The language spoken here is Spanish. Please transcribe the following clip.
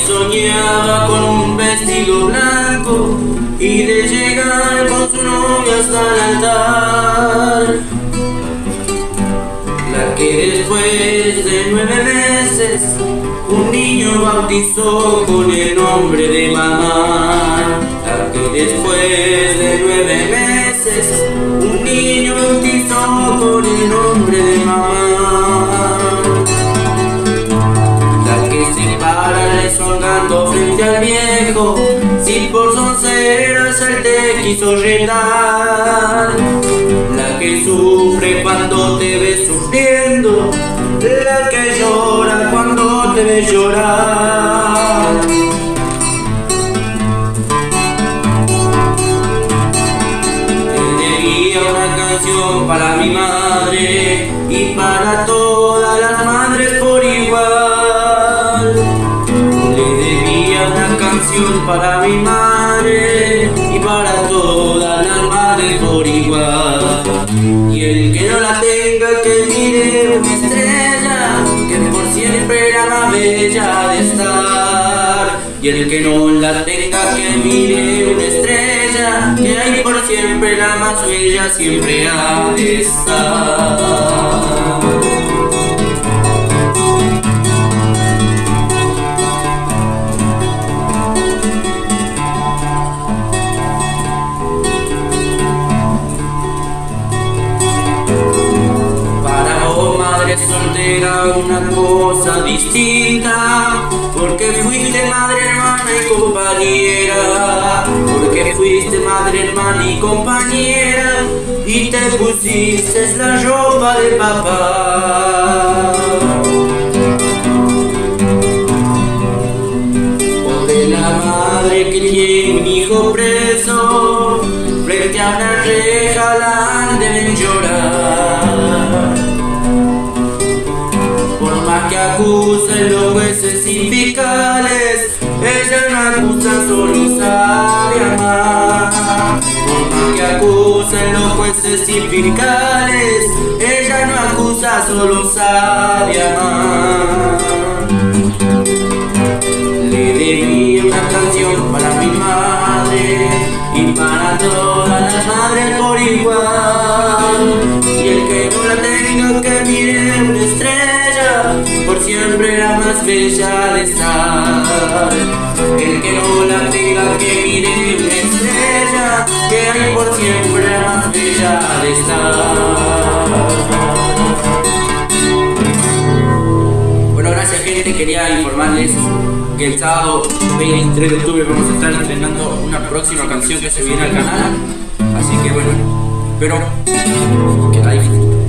soñaba con un vestido blanco y de llegar con su novia hasta el altar. La que después de nueve meses un niño bautizó con el nombre de mamá. La que después de nueve meses un niño bautizó con el nombre para rezongando frente al viejo, si por sonceras él te quiso retar. La que sufre cuando te ve sufriendo, la que llora cuando te ve llorar. Te debía una canción para mi madre y para todas mi madre y para todas las madres por igual. Y el que no la tenga que mire una estrella, que por siempre era más bella de estar. Y el que no la tenga que mire una estrella, que hay por siempre la más bella siempre ha de estar. Soltera, una cosa distinta. Porque fuiste madre, hermana y compañera. Porque fuiste madre, hermana y compañera. Y te pusiste la ropa de papá. O de la madre que tiene un hijo preso, frente a una reja la que acusen los jueces y fiscales, ella no acusa, solo sabe amar. Por que acusen los jueces y fiscales, ella no acusa, solo sabe amar. Le debí una canción para mi madre y para todas las madres por igual. Y el que no la tenga que mire la más bella de estar. El que no la tenga que mire una estrella, que hay por siempre más bella de estar. Bueno, gracias gente, quería informarles que el sábado 23 de octubre vamos a estar estrenando una próxima canción que se viene al canal. Así que bueno, espero que la disfruten.